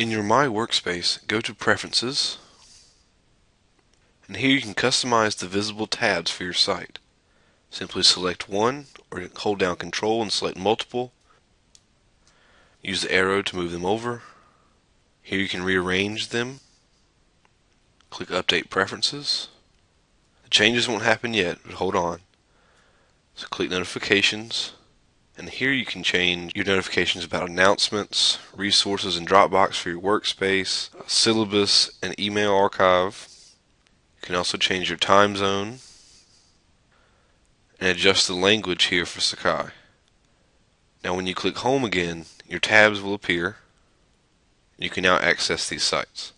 In your My Workspace, go to Preferences, and here you can customize the visible tabs for your site. Simply select one or hold down Control and select multiple. Use the arrow to move them over. Here you can rearrange them. Click Update Preferences. The changes won't happen yet, but hold on. So click Notifications and here you can change your notifications about announcements, resources in Dropbox for your workspace, syllabus, and email archive. You can also change your time zone and adjust the language here for Sakai. Now when you click home again, your tabs will appear. You can now access these sites.